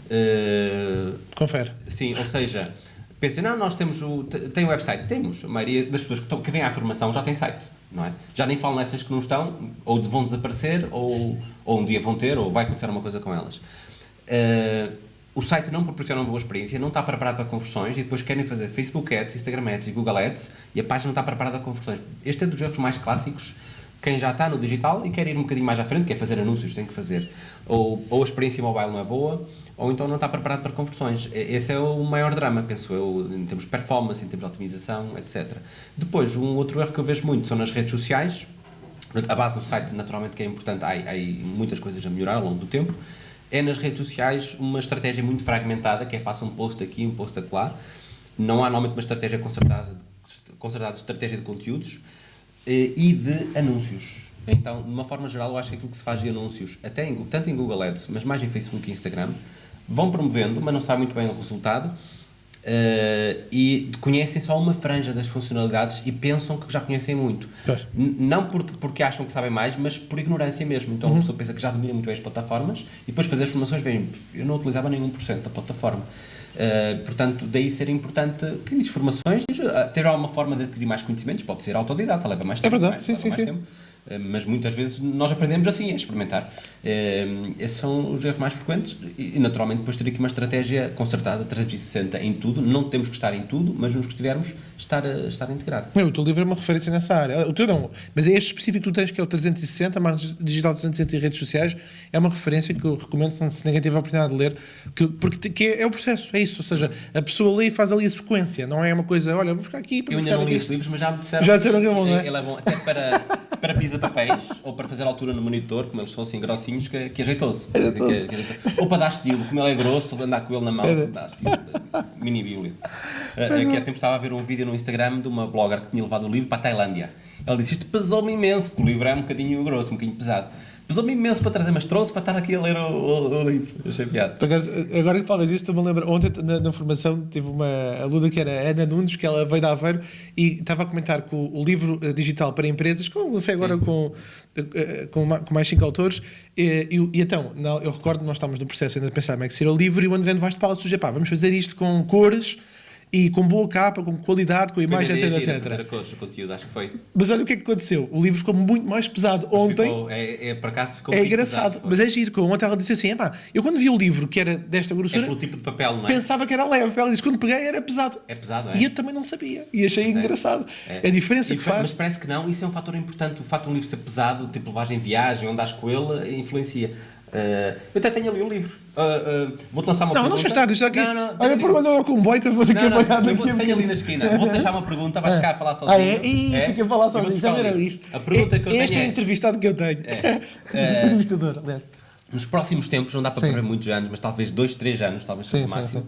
Speaker 2: Uh, Confere.
Speaker 1: Sim, ou seja, pensem, não, nós temos o. Tem o website? Temos. A maioria das pessoas que, estão, que vêm à formação já tem site não é? Já nem falam nessas que não estão, ou vão desaparecer, ou, ou um dia vão ter, ou vai acontecer uma coisa com elas. Uh, o site não proporciona uma boa experiência, não está preparado para conversões e depois querem fazer Facebook Ads, Instagram Ads e Google Ads e a página não está preparada para conversões. Este é dos erros mais clássicos. Quem já está no digital e quer ir um bocadinho mais à frente, quer fazer anúncios, tem que fazer. Ou, ou a experiência mobile não é boa, ou então não está preparado para conversões. Esse é o maior drama, penso eu, em termos de performance, em termos de otimização, etc. Depois, um outro erro que eu vejo muito são nas redes sociais. A base do site, naturalmente, que é importante, há, há muitas coisas a melhorar ao longo do tempo. É nas redes sociais uma estratégia muito fragmentada, que é faça um post aqui, um post acolá. Não há normalmente uma estratégia concertada, concertada estratégia de conteúdos e de anúncios. Então, de uma forma geral, eu acho que aquilo que se faz de anúncios, até em, tanto em Google Ads, mas mais em Facebook e Instagram, vão promovendo, mas não sabem muito bem o resultado uh, e conhecem só uma franja das funcionalidades e pensam que já conhecem muito. Não porque, porque acham que sabem mais, mas por ignorância mesmo. Então uhum. a pessoa pensa que já domina muito bem as plataformas e depois fazer as formações veem, eu não utilizava nenhum por cento da plataforma. Uh, portanto, daí ser importante, quem diz formações, ah, ter alguma forma de adquirir mais conhecimentos, pode ser autodidata, leva mais
Speaker 2: tempo. É verdade, sim, sim, sim. Tempo.
Speaker 1: Eh, mas muitas vezes nós aprendemos assim, a experimentar. Eh, esses são os erros mais frequentes e, naturalmente, depois ter aqui uma estratégia concertada, 360 em tudo. Não temos que estar em tudo, mas nos que tivermos, estar, estar integrado.
Speaker 2: O teu livro é uma referência nessa área. O teu não, mas é este específico que tu tens, que é o 360, marketing digital 360 e redes sociais, é uma referência que eu recomendo, se ninguém teve a oportunidade de ler, que, porque que é, é, o processo, é isso. Ou seja, a pessoa lê e faz ali a sequência, não é uma coisa, olha, vou buscar aqui.
Speaker 1: eu ainda não li esses livros, mas já me disseram.
Speaker 2: Já disseram que é bom, não é?
Speaker 1: Ele é bom, até para, para pisar pisa-papéis ou para fazer altura no monitor, como eles são assim grossinhos, que, que ajeitou-se. Que ajeitou-se. Ou para dar estilo, como ele é grosso, andar com ele na mão, dá estilo. Mini bíblia. Uh, Aqui há tempo estava a ver um vídeo no Instagram de uma blogger que tinha levado o livro para a Tailândia. Ela disse: Isto pesou-me imenso, porque o livro é um bocadinho grosso, um bocadinho pesado. Pesou-me imenso para trazer, mas trouxe para estar aqui a ler o, o- o livro. Achei piada.
Speaker 2: Acaso, agora que falas isso, estou-me a lembrar. Ontem, na, na formação, tive uma aluna que era Ana Nunes, que ela veio da Aveiro e estava a comentar que o, o livro eh, digital para empresas, que eu lancei agora com, eh, com, ma- com mais cinco autores. E, e, e então, eu recordo que nós estávamos no processo ainda de pensar como é que seria o livro e o André Vaz de Paula sugeriu, pá, vamos fazer isto com cores e com boa capa, com qualidade, com imagem, etc, etc.
Speaker 1: fazer a cores, o conteúdo, acho que foi.
Speaker 2: Mas olha o que é que aconteceu. O livro ficou muito mais pesado
Speaker 1: Mas
Speaker 2: ontem.
Speaker 1: ficou- é, é, por acaso ficou
Speaker 2: É
Speaker 1: um
Speaker 2: engraçado,
Speaker 1: pesado,
Speaker 2: mas é giro. que Ontem ela disse assim: "Epá, eu quando vi o livro que era desta
Speaker 1: É
Speaker 2: grossura,
Speaker 1: pelo tipo de papel, não é?
Speaker 2: pensava que era leve. Ela disse: quando peguei era pesado.
Speaker 1: É pesado, é?
Speaker 2: E eu também não sabia. E achei
Speaker 1: é.
Speaker 2: engraçado.
Speaker 1: É.
Speaker 2: A diferença
Speaker 1: E
Speaker 2: que
Speaker 1: fa-
Speaker 2: faz.
Speaker 1: Mas parece que não, isso é um fator importante. O facto de um livro ser pesado, tipo levagem em viagem, onde andas com ele, influencia. Uh, eu até tenho ali o livro. Uh, uh, Vou-te lançar uma
Speaker 2: Não,
Speaker 1: pergunta.
Speaker 2: não deixa estar, deixa aqui.
Speaker 1: Não, não,
Speaker 2: Olha,
Speaker 1: tenho
Speaker 2: por
Speaker 1: ali-
Speaker 2: olha o comboio que eu vou ter que
Speaker 1: Não, não,
Speaker 2: apanhar daqui
Speaker 1: vou- tenho ali na esquina. Vou-te deixar uma pergunta, vais ficar a falar sozinho.
Speaker 2: Ah, é? Ih,
Speaker 1: É?
Speaker 2: fica a falar sozinho. Já
Speaker 1: livro.
Speaker 2: isto?
Speaker 1: A pergunta que eu
Speaker 2: este
Speaker 1: tenho
Speaker 2: é o
Speaker 1: é...
Speaker 2: entrevistado que eu tenho.
Speaker 1: É.
Speaker 2: Entrevistador, aliás.
Speaker 1: Nos próximos tempos, não dá para
Speaker 2: Sim.
Speaker 1: prever muitos anos, mas talvez dois, três anos, talvez
Speaker 2: Sim,
Speaker 1: seja o
Speaker 2: sim,
Speaker 1: máximo.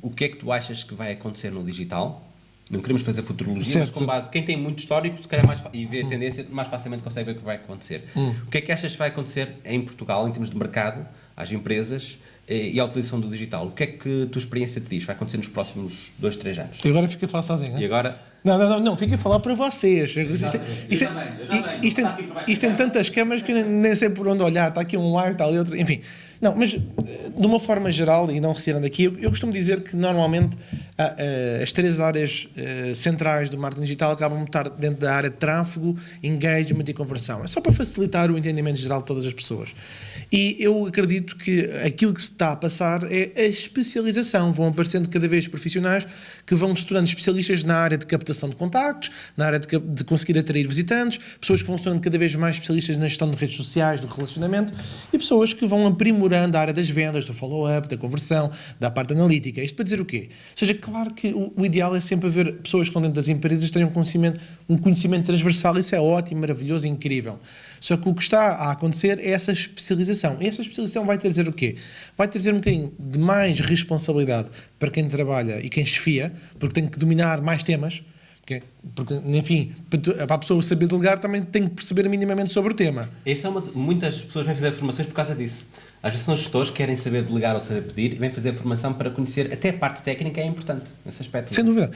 Speaker 1: O que é que tu achas que vai acontecer no digital? Não queremos fazer futurologia,
Speaker 2: Certo.
Speaker 1: mas com base. Quem tem muito histórico, se calhar mais, e vê a tendência, mais facilmente consegue ver o que vai acontecer. O que é que achas que vai acontecer em Portugal, em termos de mercado, às empresas eh, e à utilização do digital? O que é que a tua experiência te diz? Vai acontecer nos próximos dois, três anos?
Speaker 2: E agora fica a falar sozinho.
Speaker 1: E agora?
Speaker 2: Não, não, não, não, fica a falar para vocês. Isto,
Speaker 1: já-
Speaker 2: isto,
Speaker 1: eu
Speaker 2: isto,
Speaker 1: venho.
Speaker 2: isto, isto tem tantas câmaras que eu nem- sei por onde olhar. Está aqui um lado, está ali outro. Enfim, não, mas eh, de uma forma geral, e não retirando aqui, eu, eu costumo dizer que normalmente ah, ah, as três áreas eh, centrais do marketing digital acabam de estar dentro da área de tráfego, engagement e conversão. É só para facilitar o entendimento geral de todas as pessoas. E eu acredito que aquilo que se está a passar é a especialização. Vão aparecendo cada vez profissionais que vão se tornando especialistas na área de captação de contactos, na área de, de conseguir atrair visitantes, pessoas que vão se tornando cada vez mais especialistas na gestão de redes sociais, do relacionamento e pessoas que vão aprimorando a área das vendas, do follow-up, da conversão, da parte analítica. Isto para dizer o quê? Ou seja, claro que o, o ideal é sempre haver pessoas que estão dentro das empresas terem um conhecimento, um conhecimento transversal. Isso é ótimo, maravilhoso incrível. Só que o que está a acontecer é essa especialização. E essa especialização vai trazer o quê? Vai trazer um bocadinho de mais responsabilidade para quem trabalha e quem chefia, porque tem que dominar mais temas. Porque, porque, enfim, para a pessoa saber delegar também tem que perceber minimamente sobre o tema.
Speaker 1: Essa é uma, muitas pessoas vêm fazer formações por causa disso. Às vezes são gestores que querem saber delegar ou saber pedir e vêm fazer formação para conhecer. Até a parte técnica é importante nesse aspecto.
Speaker 2: Sem dúvida.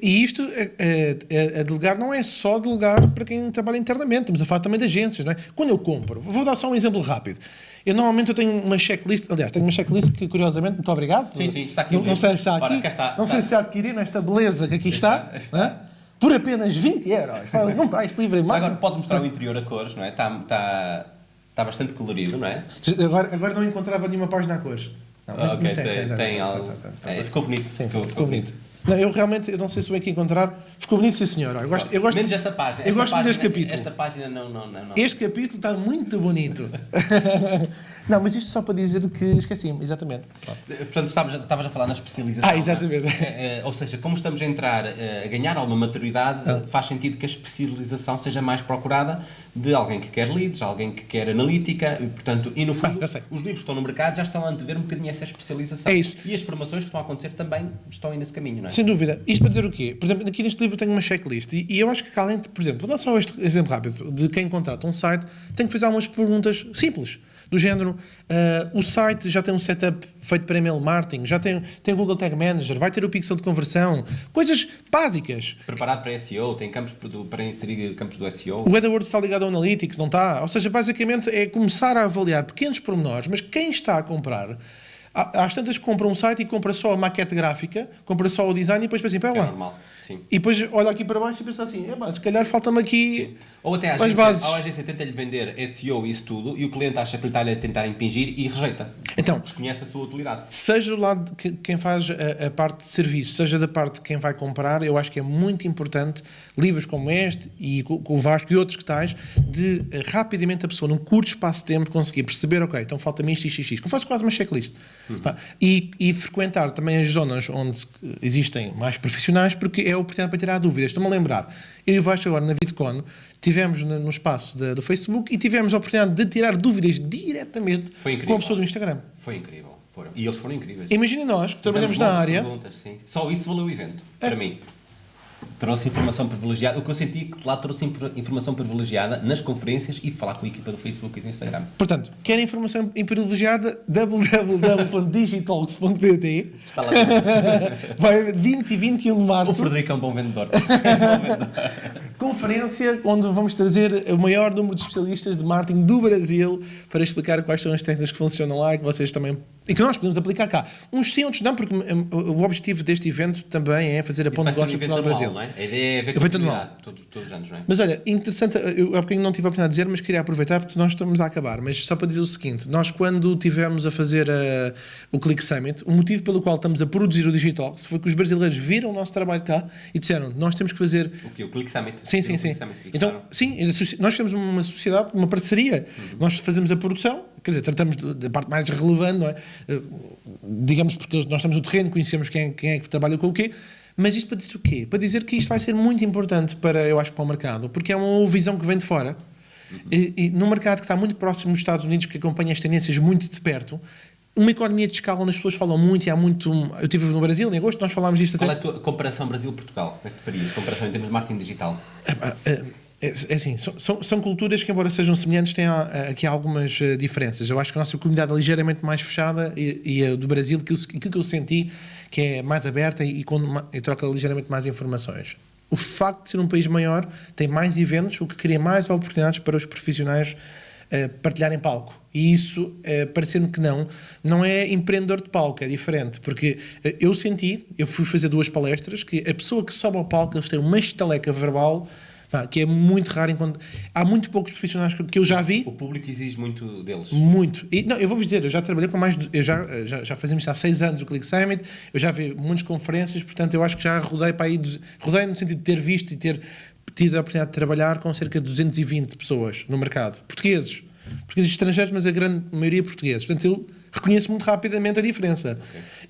Speaker 2: E isto, é- é- a delegar não é só delegar para quem trabalha internamente, estamos a falar também de agências, não é? Quando eu compro, vou dar só um exemplo rápido. Eu normalmente eu tenho uma checklist, aliás, tenho uma checklist que curiosamente, muito obrigado.
Speaker 1: Sim, sim, está aqui
Speaker 2: Não, não sei se está aqui.
Speaker 1: Ora, cá está,
Speaker 2: não sei
Speaker 1: está.
Speaker 2: se já adquiriram esta beleza que aqui está,
Speaker 1: está, está.
Speaker 2: é? por apenas 20 euros. Não está este livro em
Speaker 1: agora podes mostrar o interior a cores, não é? Está, está, está bastante colorido, não é?
Speaker 2: Agora, agora não encontrava nenhuma página a cores. Não, mas-
Speaker 1: Ah,
Speaker 2: mas
Speaker 1: tem, tem,
Speaker 2: tem,
Speaker 1: algo.
Speaker 2: tem.
Speaker 1: É, ficou bonito.
Speaker 2: Sim, sim, ficou bonito. Não, eu realmente, eu não sei se vou aqui encontrar. Ficou bonito, sim, senhor. Eu gosto, eu gosto,
Speaker 1: Menos esta página.
Speaker 2: eu
Speaker 1: Esta
Speaker 2: gosto
Speaker 1: página,
Speaker 2: deste capítulo.
Speaker 1: Esta página não, não, não. não.
Speaker 2: Este capítulo está muito bonito. não, mas isto só para dizer que esqueci-me, exatamente.
Speaker 1: Portanto, estavas, estavas a falar na especialização.
Speaker 2: Ah, exatamente.
Speaker 1: não é? Eh, ou seja, como estamos a entrar, eh, a ganhar alguma maturidade,
Speaker 2: Ah.
Speaker 1: faz sentido que a especialização seja mais procurada de alguém que quer leads, alguém que quer analítica, e, portanto, e no fundo,
Speaker 2: Ah, já sei.
Speaker 1: os livros que estão no mercado já estão a antever um bocadinho essa especialização.
Speaker 2: É isso.
Speaker 1: E as formações que estão a acontecer também estão aí nesse caminho, não é?
Speaker 2: Sem dúvida. Isto para dizer o quê? Por exemplo, aqui neste livro tenho uma checklist e, e eu acho que além de, por exemplo, vou dar só este exemplo rápido de quem contrata um site, tem que fazer algumas perguntas simples, do género, ah, o site já tem um setup feito para email marketing, já tem, tem o Google Tag Manager, vai ter o pixel de conversão, coisas básicas.
Speaker 1: Preparado para SEO, tem campos para inserir campos do SEO.
Speaker 2: O AdWords está ligado ao Analytics, não está? Ou seja, basicamente é começar a avaliar pequenos pormenores, mas quem está a comprar, às tantas compra um site e compra só a maquete gráfica, compra só o design e depois pensa assim, pera
Speaker 1: que é
Speaker 2: lá.
Speaker 1: normal. Sim.
Speaker 2: E depois olha aqui para baixo e pensa assim, "Epá, se calhar falta-me aqui...
Speaker 1: Ou até a agência,
Speaker 2: bases.
Speaker 1: ou a agência tenta-lhe vender SEO e isso tudo e o cliente acha que lhe está a tentar impingir e rejeita.
Speaker 2: Então,
Speaker 1: Desconhece a sua utilidade.
Speaker 2: seja do lado de que- quem faz a, a parte de serviço, seja da parte de quem vai comprar, eu acho que é muito importante livros como este e com, com o Vasco e outros que tais, de eh, rapidamente a pessoa, num curto espaço de tempo, conseguir perceber, ok, então falta-me isto, isto, isto. Como faz quase uma checklist. Pá, E, e frequentar também as zonas onde existem mais profissionais, porque é a oportunidade para tirar dúvidas. Estou-me a lembrar, eu e o Vasco agora na VidCon, tivemos no, no espaço da- do Facebook e tivemos a oportunidade de tirar dúvidas diretamente com a pessoa do Instagram.
Speaker 1: Foi incrível. Foram. E eles foram incríveis.
Speaker 2: Imaginem nós, que trabalhamos na
Speaker 1: de
Speaker 2: área,
Speaker 1: sim. Só isso valeu o evento,
Speaker 2: É.
Speaker 1: para mim. Trouxe informação privilegiada. O que eu senti é que lá trouxe informação privilegiada nas conferências e falar com a equipa do Facebook e do Instagram.
Speaker 2: portanto, querem informação privilegiada, www.digitalks.pt
Speaker 1: Está lá dentro.
Speaker 2: vai haver 20 e 21 de
Speaker 1: o
Speaker 2: março,
Speaker 1: Frederico é um bom vendedor. É um bom vendedor.
Speaker 2: conferência onde vamos trazer o maior número de especialistas de marketing do Brasil para explicar quais são as técnicas que funcionam lá e que vocês também e que nós podemos aplicar cá. Uns sim, outros não, porque hum, o objetivo deste evento também é fazer a ponte de
Speaker 1: um
Speaker 2: negócio
Speaker 1: evento
Speaker 2: Portugal Brasil.
Speaker 1: não é? A ideia é ver continuidade todos, todos os anos, não é?
Speaker 2: Mas olha, interessante, eu há bocadinho não tive a oportunidade de dizer, mas queria aproveitar porque nós estamos a acabar. Mas só para dizer o seguinte: nós, quando tivemos a fazer a- o Click Summit, o motivo pelo qual estamos a produzir o Digital foi que os brasileiros viram o nosso trabalho cá e disseram: nós temos que fazer.
Speaker 1: O que? O Click Summit.
Speaker 2: Sim, sim, sim.
Speaker 1: Summit,
Speaker 2: Então, sim, nós temos uma sociedade, uma parceria. Nós fazemos a produção, quer dizer, tratamos da parte mais relevante, não é? Eh, Digamos porque nós estamos no terreno, conhecemos quem, quem é que trabalha com o quê. Mas isto para dizer o quê? Para dizer que isto vai ser muito importante para, eu acho, para o mercado, porque é uma visão que vem de fora. E, e num mercado que está muito próximo dos Estados Unidos, que acompanha as tendências muito de perto, uma economia de escala onde as pessoas falam muito e há muito. Eu estive no Brasil em agosto, nós falámos disto até.
Speaker 1: Qual é a tua comparação Brasil-Portugal? Como é que tu farias? Comparação em termos de marketing digital?
Speaker 2: Epá, É, é, é assim, são, são, são culturas que, embora sejam semelhantes, têm ah, aqui algumas eh, diferenças. Eu acho que a nossa comunidade é ligeiramente mais fechada e, e a do Brasil, aquilo, aquilo que eu senti, que é mais aberta e, ma- e troca ligeiramente mais informações. O facto de ser um país maior tem mais eventos, o que cria mais oportunidades para os profissionais eh, partilharem palco. E isso, eh, parecendo que não, não é empreendedor de palco, é diferente. Porque eh, eu senti, eu fui fazer duas palestras, que a pessoa que sobe ao palco, eles têm uma estaleca verbal pá, que é muito raro. Enquanto... Há muito poucos profissionais que- eu já vi,
Speaker 1: O público exige muito deles.
Speaker 2: muito. E, não, eu vou-vos dizer, eu já trabalhei com mais. de- Eu já, já, já fazemos há seis anos o Click Summit, eu já vi muitas conferências, portanto, eu acho que já rodei para aí. Rodei no sentido de ter visto e ter tido a oportunidade de trabalhar com cerca de 220 pessoas no mercado. Portugueses. Portugueses estrangeiros, mas a grande maioria portugueses. Portanto, eu reconheço muito rapidamente a diferença.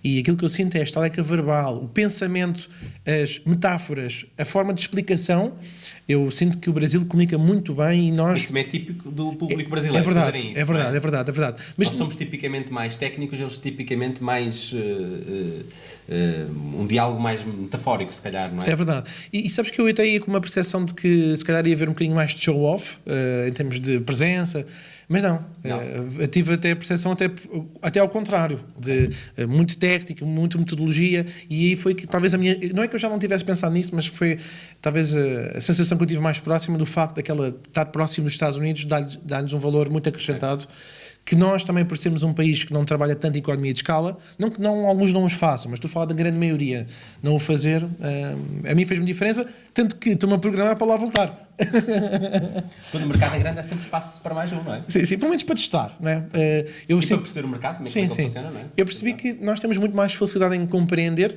Speaker 2: E aquilo que eu sinto é a estaleca verbal, o pensamento, as metáforas, a forma de explicação. Eu sinto que o Brasil comunica muito bem e nós.
Speaker 1: Isso é típico do público
Speaker 2: É
Speaker 1: brasileiro.
Speaker 2: verdade,
Speaker 1: fazerem isso,
Speaker 2: é verdade,
Speaker 1: não
Speaker 2: é verdade, é verdade. Mas
Speaker 1: Nós somos tipicamente mais técnicos, eles tipicamente mais. eh, eh, um diálogo mais metafórico, se calhar, não é?
Speaker 2: É verdade. E, e sabes que eu até ia com uma percepção de que se calhar ia haver um bocadinho mais de show-off eh, em termos de presença, mas não.
Speaker 1: Não.
Speaker 2: Tive até a percepção até, até ao contrário, de muito técnico, muito metodologia, e aí foi que talvez a minha. Não é que eu já não tivesse pensado nisso, mas foi talvez a, a sensação que eu tive mais próxima do facto daquela estar próximo dos Estados Unidos dar-lhes dar-lhes um valor muito acrescentado. Que nós também, por sermos um país que não trabalha tanto em economia de escala, não que não, alguns não os façam, mas estou a falar da grande maioria não o fazer, eh, a mim fez-me diferença, tanto que estou-me a programar para lá voltar.
Speaker 1: Quando o mercado é grande, há sempre espaço para mais um, não é?
Speaker 2: Sim, sim, pelo menos para testar. Não é? Eh, eu
Speaker 1: E para
Speaker 2: sempre-
Speaker 1: perceber o mercado, como é que, é funciona, não é?
Speaker 2: Eu percebi que nós temos muito mais facilidade em compreender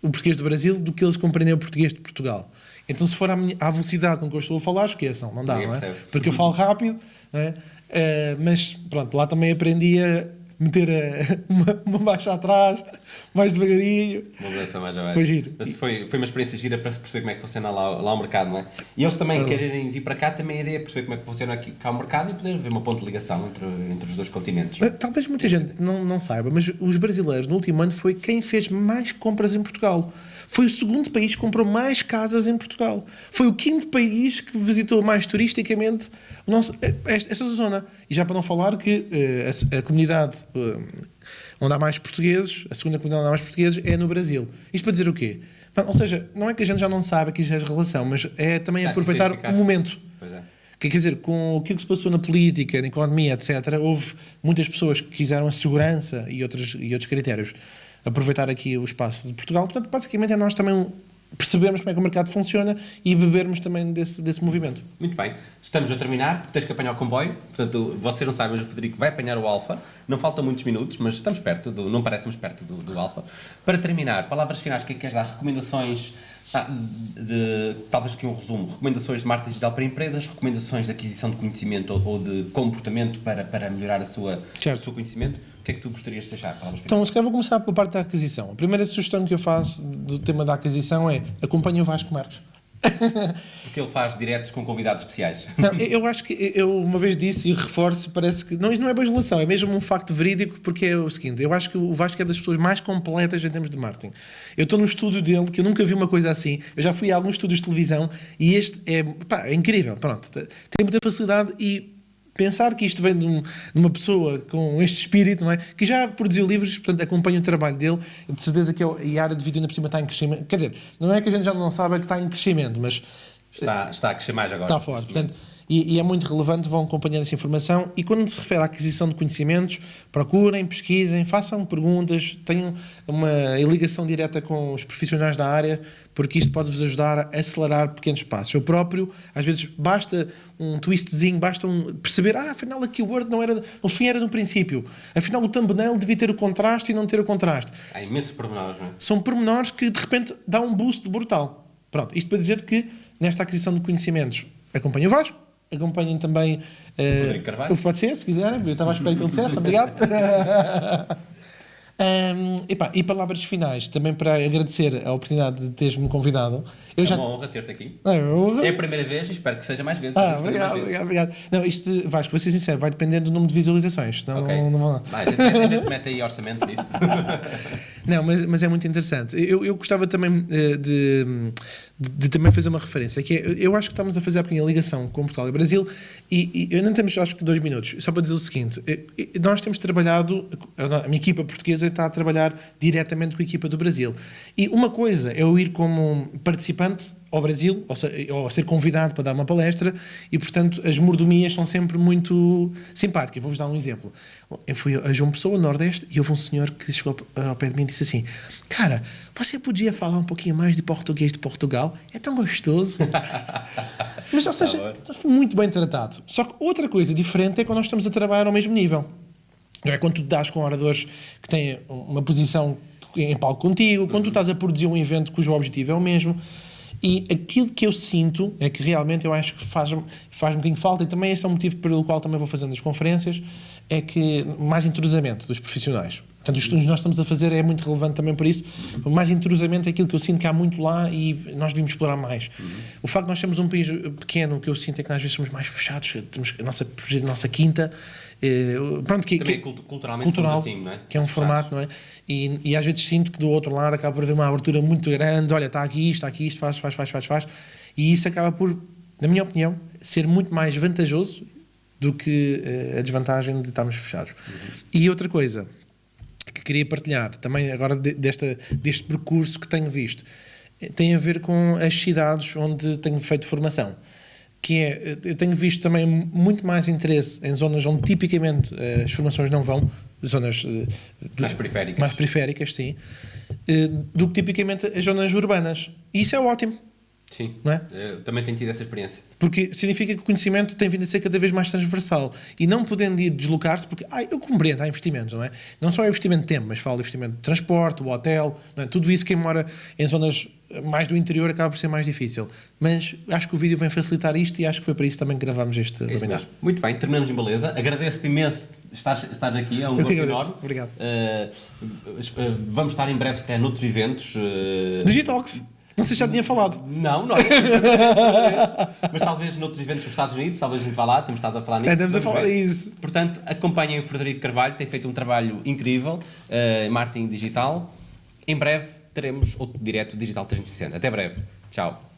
Speaker 2: o português do Brasil do que eles compreendem o português de Portugal. Então, se for à, minha- à velocidade com que eu estou a falar, esqueçam, não dá,
Speaker 1: Ninguém
Speaker 2: não é?
Speaker 1: percebe.
Speaker 2: Porque eu falo rápido, é? Eh, mas pronto, lá também aprendi a meter a- uma, uma baixa atrás, mais devagarinho.
Speaker 1: Uma mudança mais abaixo.
Speaker 2: Foi giro.
Speaker 1: Foi, foi uma experiência gira para se perceber como é que funciona lá, lá o mercado, não é? E eles também quererem vir para cá, também a ideia é perceber como é que funciona aqui, cá o mercado e poder ver uma ponte de ligação entre, entre os dois continentes.
Speaker 2: Eh, Talvez muita gente não, não saiba, mas os brasileiros no último ano foi quem fez mais compras em Portugal. Foi o segundo país que comprou mais casas em Portugal. Foi o quinto país que visitou mais turisticamente nosso, eh, esta, zona. E já para não falar que eh, a, a comunidade eh, onde há mais portugueses, a segunda comunidade onde há mais portugueses é no Brasil. Isto para dizer o quê? Ou seja, não é que a gente já não sabe que isto é relação, mas é também aproveitar o momento.
Speaker 1: Pois é.
Speaker 2: Que, quer dizer, com aquilo que se passou na política, na economia, etc., houve muitas pessoas que quiseram a segurança e outros, e outros critérios aproveitar aqui o espaço de Portugal. Portanto, basicamente é nós também percebermos como é que o mercado funciona e bebermos também desse, desse movimento.
Speaker 1: Muito bem, estamos a terminar, porque tens que apanhar o comboio. Portanto, você não sabe, mas o Federico vai apanhar o Alfa. Não faltam muitos minutos, mas estamos perto, do, não parecemos perto do, do Alfa. Para terminar, palavras finais, o que é que queres dar? Recomendações Ah, de, talvez aqui um resumo. Recomendações de marketing digital para empresas, recomendações de aquisição de conhecimento ou, ou de comportamento para, para melhorar a sua, o seu conhecimento. O que é que tu gostarias de deixar?
Speaker 2: Então, se calhar vou começar pela parte da aquisição. A primeira sugestão que eu faço do tema da aquisição é acompanhe o Vasco Marques.
Speaker 1: Porque ele faz diretos com convidados especiais.
Speaker 2: Não, eu acho que eu uma vez disse e reforço, parece que não, isto não é bajulação, é mesmo um facto verídico, porque é o seguinte: eu acho que o Vasco é das pessoas mais completas em termos de marketing. Eu estou no estúdio dele, que eu nunca vi uma coisa assim. Eu já fui a alguns estúdios de televisão e este é, pá, é incrível. Pronto, tem muita facilidade e pensar que isto vem de, um, de, uma pessoa com este espírito, não é? Que já produziu livros, portanto, acompanha o trabalho dele, de certeza que é a área de vídeo ainda por cima está em crescimento. Quer dizer, não é que a gente já não sabe que está em crescimento, mas.
Speaker 1: Está, está a crescer mais agora.
Speaker 2: Está forte. Portanto, e, e, é muito relevante, vão acompanhando essa informação. E quando se refere à aquisição de conhecimentos, procurem, pesquisem, façam perguntas, tenham uma ligação direta com os profissionais da área, porque isto pode-vos ajudar a acelerar pequenos passos. Eu próprio, às vezes, basta um twistzinho, basta um, perceber, ah, afinal a keyword não era, no fim era no princípio. Afinal o thumbnail devia ter o contraste e não ter o contraste.
Speaker 1: Há imensos pormenores, não é?
Speaker 2: São pormenores que, de repente, dá um boost brutal. Pronto, isto para dizer que, nesta aquisição de conhecimentos, acompanho o Vasco, Acompanhem também.
Speaker 1: Uh, Carvalho.
Speaker 2: Pode ser, se quiserem. Eu estava à espera que ele dissesse. Obrigado. Um, epá, e palavras finais, também para agradecer a oportunidade de teres-me convidado.
Speaker 1: Eu é já... uma honra ter-te aqui.
Speaker 2: É,
Speaker 1: é a primeira vez e espero que seja mais vezes.
Speaker 2: Ah, obrigado, mais obrigado, obrigado. Não, isto, Vasco, vou ser sincero, vai depender do número de visualizações. Não,
Speaker 1: okay.
Speaker 2: não, não.
Speaker 1: Vai, a, gente, a gente mete aí orçamento nisso.
Speaker 2: não, mas, mas é muito interessante. Eu, eu gostava também eh, de, de, de, também fazer uma referência, que é, eu acho que estamos a fazer a ligação com Portugal e Brasil e, e eu não temos, acho que, dois minutos. Só para dizer o seguinte, eh, nós temos trabalhado, a minha equipa portuguesa está a trabalhar diretamente com a equipa do Brasil. E uma coisa é eu ir como participante ao Brasil, ou, se, ou ser convidado para dar uma palestra, e portanto as mordomias são sempre muito simpáticas. Vou-vos dar um exemplo. Eu fui a João Pessoa, Nordeste, e houve um senhor que chegou ao pé de mim e disse assim: Cara, você podia falar um pouquinho mais de português de Portugal? É tão gostoso. Mas, ou seja, tá muito bem tratado. Só que outra coisa diferente é quando nós estamos a trabalhar ao mesmo nível. Não é quando tu dás com oradores que têm uma posição em palco contigo, quando tu estás a produzir um evento cujo objetivo é o mesmo. E aquilo que eu sinto é que realmente eu acho que faz, faz um bocadinho falta, e também esse é o motivo pelo qual também vou fazendo as conferências, é que mais entrosamento dos profissionais. Portanto, os estudos que nós estamos a fazer é muito relevante também por isso. Mais entrosamento é aquilo que eu sinto que há muito lá e nós devíamos explorar mais. Uhum. O facto de nós sermos um país pequeno, o que eu sinto é que às vezes somos mais fechados, temos a nossa, a nossa quinta. Eh, pronto, que,
Speaker 1: também
Speaker 2: que,
Speaker 1: culturalmente cultural, assim, não é?
Speaker 2: Que é um formato, não é? E, e, às vezes sinto que do outro lado acaba por haver uma abertura muito grande. Olha, está aqui isto, está aqui isto, faz, faz, faz, faz, faz. E isso acaba por, na minha opinião, ser muito mais vantajoso do que uh, a desvantagem de estarmos fechados. Uhum. E outra coisa que queria partilhar, também agora de, desta, deste percurso que tenho visto, eh, tem a ver com as cidades onde tenho feito formação. Que é, eh, eu tenho visto também muito mais interesse em zonas onde tipicamente uh, as formações não vão, zonas uh,
Speaker 1: mais periféricas,
Speaker 2: mais periféricas sim, uh, do que tipicamente as zonas urbanas. E isso é ótimo
Speaker 1: Sim, não é? Eu também tenho tido essa experiência.
Speaker 2: Porque significa que o conhecimento tem vindo a ser cada vez mais transversal e não podendo ir deslocar-se, porque ah, eu compreendo, há investimentos, não é? Não só é investimento de tempo, mas falo de investimento de transporte, o hotel, é? tudo isso quem mora em zonas mais do interior acaba por ser mais difícil. Mas acho que o vídeo vem facilitar isto e acho que foi para isso também que gravámos este
Speaker 1: é webinar. Muito bem, terminamos em beleza. Agradeço-te imenso estar, estar aqui, é um gosto enorme.
Speaker 2: Obrigado.
Speaker 1: Uh, vamos estar em breve, se calhar, noutros eventos. Uh...
Speaker 2: Digitalks. Não sei se já tinha falado.
Speaker 1: Não, não. mas talvez noutros eventos dos Estados Unidos, talvez a gente vá lá, temos estado a falar nisso.
Speaker 2: Andamos a falar isso.
Speaker 1: Portanto, acompanhem o Frederico Carvalho, tem feito um trabalho incrível uh, em marketing digital. Em breve teremos outro direto Digital 360. Até breve. Tchau.